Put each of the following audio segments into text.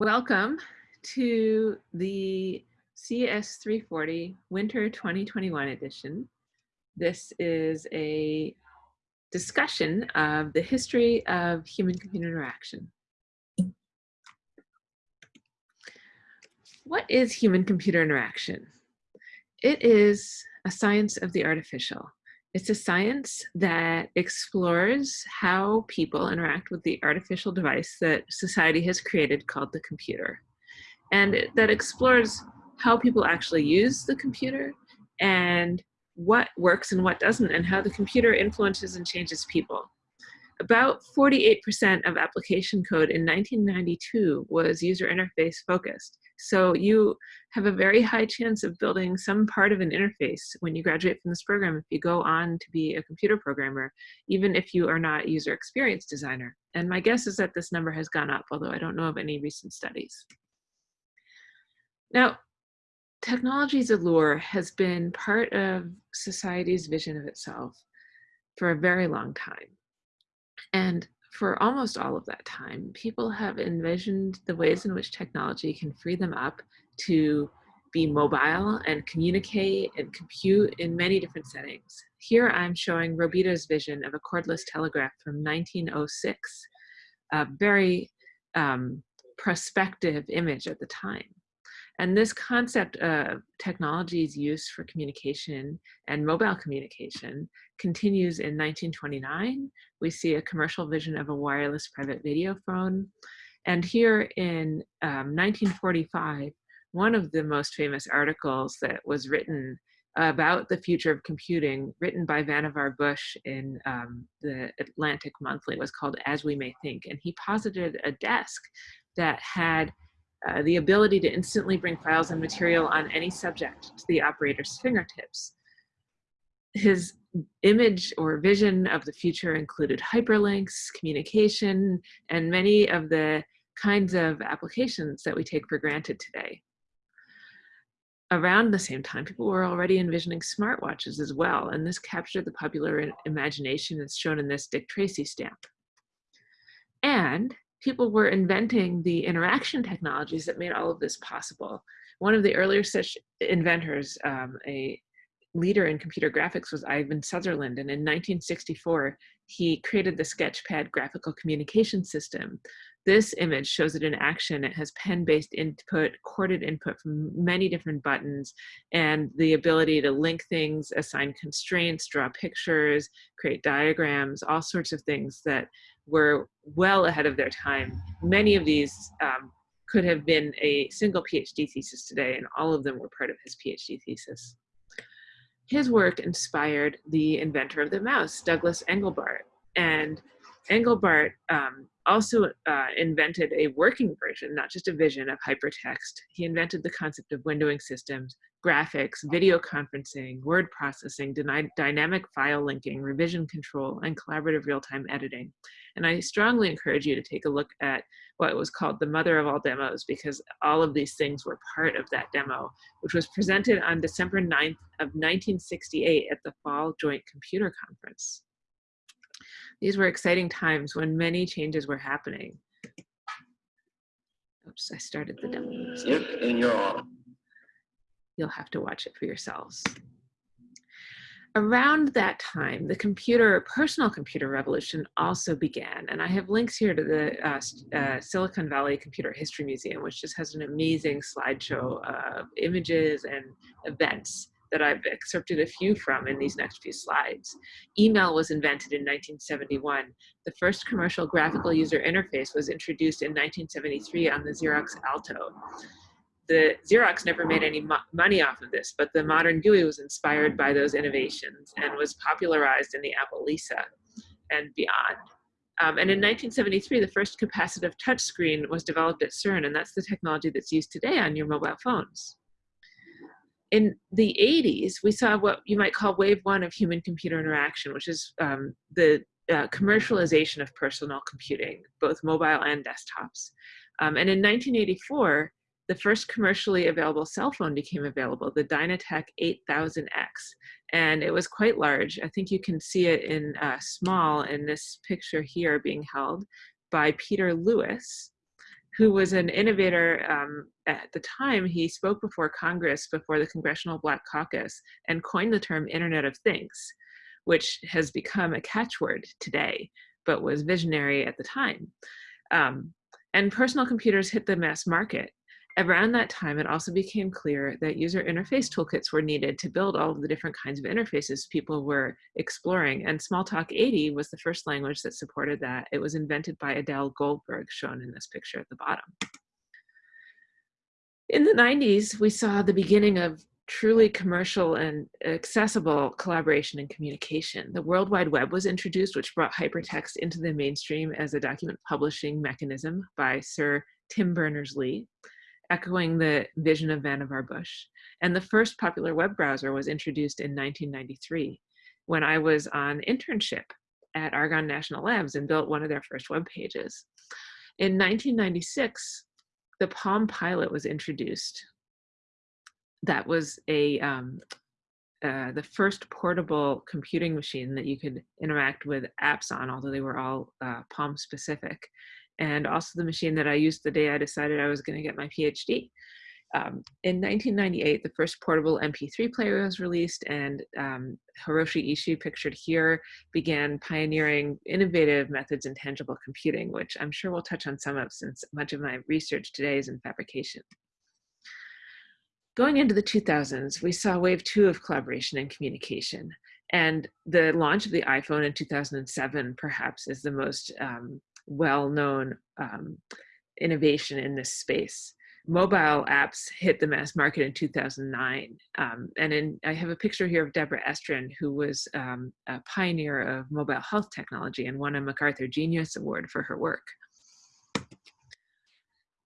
Welcome to the CS340 Winter 2021 edition. This is a discussion of the history of human-computer interaction. What is human-computer interaction? It is a science of the artificial. It's a science that explores how people interact with the artificial device that society has created called the computer. And that explores how people actually use the computer and what works and what doesn't and how the computer influences and changes people. About 48% of application code in 1992 was user interface focused. So you have a very high chance of building some part of an interface when you graduate from this program if you go on to be a computer programmer, even if you are not a user experience designer. And my guess is that this number has gone up, although I don't know of any recent studies. Now, technology's allure has been part of society's vision of itself for a very long time. And for almost all of that time, people have envisioned the ways in which technology can free them up to be mobile and communicate and compute in many different settings. Here I'm showing Robida's vision of a cordless telegraph from 1906, a very um, prospective image at the time. And this concept of technology's use for communication and mobile communication continues in 1929. We see a commercial vision of a wireless private video phone. And here in um, 1945, one of the most famous articles that was written about the future of computing, written by Vannevar Bush in um, the Atlantic Monthly, was called As We May Think. And he posited a desk that had uh, the ability to instantly bring files and material on any subject to the operator's fingertips. His image or vision of the future included hyperlinks, communication, and many of the kinds of applications that we take for granted today. Around the same time, people were already envisioning smartwatches as well, and this captured the popular imagination as shown in this Dick Tracy stamp. And people were inventing the interaction technologies that made all of this possible. One of the earlier such inventors, um, a leader in computer graphics was Ivan Sutherland. And in 1964, he created the Sketchpad graphical communication system. This image shows it in action. It has pen-based input, chorded input from many different buttons, and the ability to link things, assign constraints, draw pictures, create diagrams, all sorts of things that were well ahead of their time. Many of these um, could have been a single PhD thesis today, and all of them were part of his PhD thesis. His work inspired the inventor of the mouse, Douglas Engelbart, and Engelbart um, also uh, invented a working version, not just a vision of hypertext. He invented the concept of windowing systems, graphics, video conferencing, word processing, dynamic file linking, revision control, and collaborative real-time editing. And I strongly encourage you to take a look at what was called the mother of all demos because all of these things were part of that demo, which was presented on December 9th of 1968 at the Fall Joint Computer Conference. These were exciting times when many changes were happening. Oops, I started the demo. Yep, and you're on. You'll have to watch it for yourselves. Around that time, the computer, personal computer revolution also began. And I have links here to the uh, uh, Silicon Valley Computer History Museum, which just has an amazing slideshow of images and events that I've excerpted a few from in these next few slides. Email was invented in 1971. The first commercial graphical user interface was introduced in 1973 on the Xerox Alto. The Xerox never made any mo money off of this, but the modern GUI was inspired by those innovations and was popularized in the Apple Lisa and beyond. Um, and in 1973, the first capacitive touchscreen was developed at CERN, and that's the technology that's used today on your mobile phones in the 80s, we saw what you might call wave one of human-computer interaction, which is um, the uh, commercialization of personal computing, both mobile and desktops. Um, and in 1984, the first commercially available cell phone became available, the DynaTAC 8000X. And it was quite large. I think you can see it in uh, small in this picture here being held by Peter Lewis. Who was an innovator um, at the time. He spoke before Congress, before the Congressional Black Caucus, and coined the term Internet of Things, which has become a catchword today, but was visionary at the time. Um, and personal computers hit the mass market Around that time, it also became clear that user interface toolkits were needed to build all of the different kinds of interfaces people were exploring. And Smalltalk 80 was the first language that supported that. It was invented by Adele Goldberg, shown in this picture at the bottom. In the 90s, we saw the beginning of truly commercial and accessible collaboration and communication. The World Wide Web was introduced, which brought hypertext into the mainstream as a document publishing mechanism by Sir Tim Berners-Lee echoing the vision of Vannevar Bush. And the first popular web browser was introduced in 1993 when I was on internship at Argonne National Labs and built one of their first web pages. In 1996, the Palm Pilot was introduced. That was a um, uh, the first portable computing machine that you could interact with apps on, although they were all uh, Palm specific and also the machine that I used the day I decided I was going to get my PhD. Um, in 1998, the first portable MP3 player was released, and um, Hiroshi Ishii, pictured here, began pioneering innovative methods in tangible computing, which I'm sure we'll touch on some of since much of my research today is in fabrication. Going into the 2000s, we saw wave two of collaboration and communication. And the launch of the iPhone in 2007 perhaps is the most um, well-known um, innovation in this space. Mobile apps hit the mass market in 2009. Um, and in, I have a picture here of Deborah Estrin, who was um, a pioneer of mobile health technology and won a MacArthur Genius Award for her work.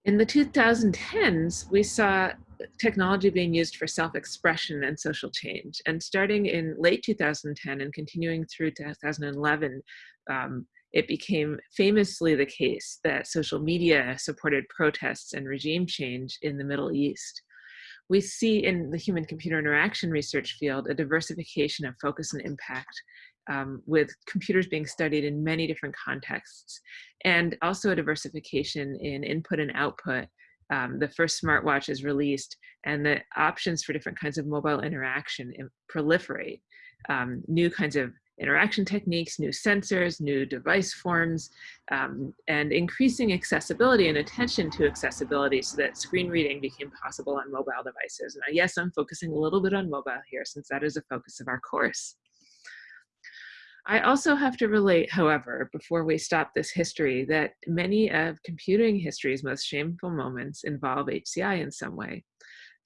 In the 2010s, we saw technology being used for self-expression and social change. And starting in late 2010 and continuing through 2011, um, it became famously the case that social media supported protests and regime change in the Middle East. We see in the human computer interaction research field a diversification of focus and impact um, with computers being studied in many different contexts and also a diversification in input and output. Um, the first smartwatch is released and the options for different kinds of mobile interaction proliferate. Um, new kinds of interaction techniques, new sensors, new device forms, um, and increasing accessibility and attention to accessibility so that screen reading became possible on mobile devices. Now, yes, I'm focusing a little bit on mobile here since that is a focus of our course. I also have to relate, however, before we stop this history, that many of computing history's most shameful moments involve HCI in some way.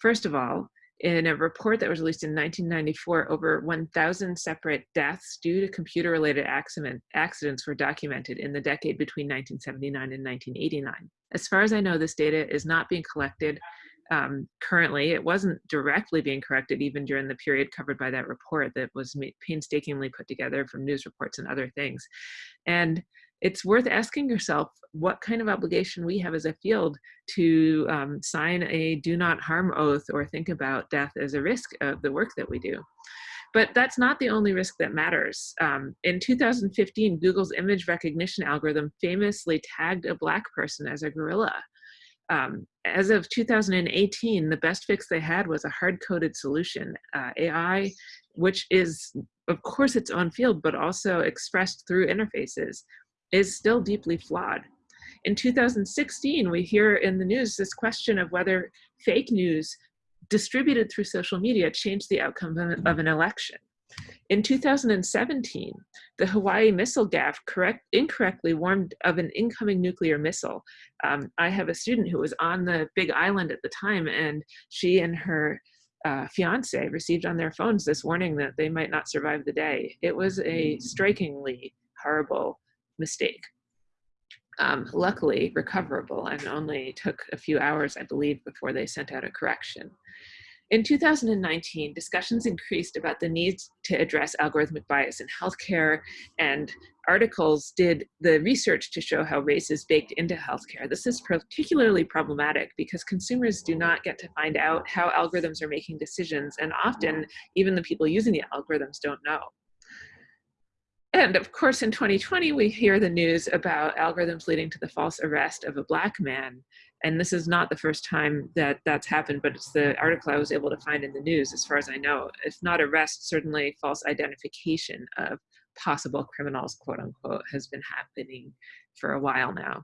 First of all, in a report that was released in 1994, over 1,000 separate deaths due to computer-related accident, accidents were documented in the decade between 1979 and 1989. As far as I know, this data is not being collected um, currently. It wasn't directly being corrected even during the period covered by that report that was painstakingly put together from news reports and other things. And it's worth asking yourself what kind of obligation we have as a field to um, sign a do not harm oath or think about death as a risk of the work that we do. But that's not the only risk that matters. Um, in 2015, Google's image recognition algorithm famously tagged a black person as a gorilla. Um, as of 2018, the best fix they had was a hard-coded solution, uh, AI, which is, of course, its own field, but also expressed through interfaces is still deeply flawed. In 2016, we hear in the news this question of whether fake news distributed through social media changed the outcome of an election. In 2017, the Hawaii missile gaffe correct, incorrectly warned of an incoming nuclear missile. Um, I have a student who was on the big island at the time and she and her uh, fiance received on their phones this warning that they might not survive the day. It was a strikingly horrible mistake. Um, luckily recoverable and only took a few hours, I believe, before they sent out a correction. In 2019, discussions increased about the need to address algorithmic bias in healthcare, and articles did the research to show how race is baked into healthcare. This is particularly problematic because consumers do not get to find out how algorithms are making decisions, and often even the people using the algorithms don't know. And of course, in 2020, we hear the news about algorithms leading to the false arrest of a black man. And this is not the first time that that's happened, but it's the article I was able to find in the news, as far as I know. If not arrest, certainly false identification of possible criminals, quote unquote, has been happening for a while now.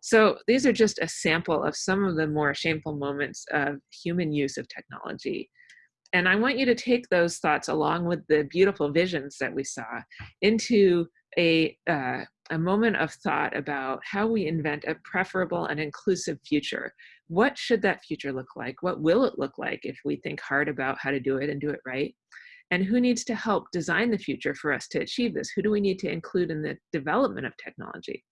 So these are just a sample of some of the more shameful moments of human use of technology and I want you to take those thoughts along with the beautiful visions that we saw into a, uh, a moment of thought about how we invent a preferable and inclusive future. What should that future look like? What will it look like if we think hard about how to do it and do it right? And who needs to help design the future for us to achieve this? Who do we need to include in the development of technology?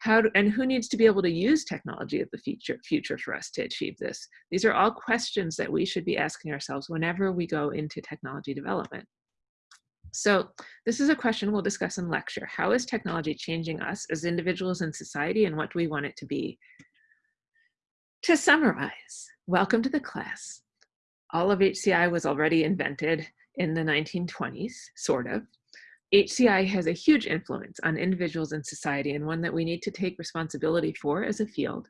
How to, and who needs to be able to use technology of the future, future for us to achieve this? These are all questions that we should be asking ourselves whenever we go into technology development. So this is a question we'll discuss in lecture. How is technology changing us as individuals in society and what do we want it to be? To summarize, welcome to the class. All of HCI was already invented in the 1920s, sort of. HCI has a huge influence on individuals in society and one that we need to take responsibility for as a field.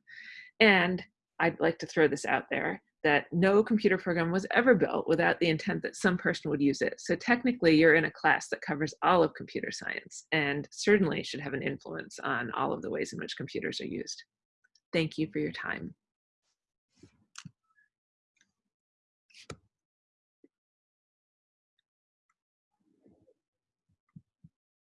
And I'd like to throw this out there that no computer program was ever built without the intent that some person would use it. So technically you're in a class that covers all of computer science and certainly should have an influence on all of the ways in which computers are used. Thank you for your time.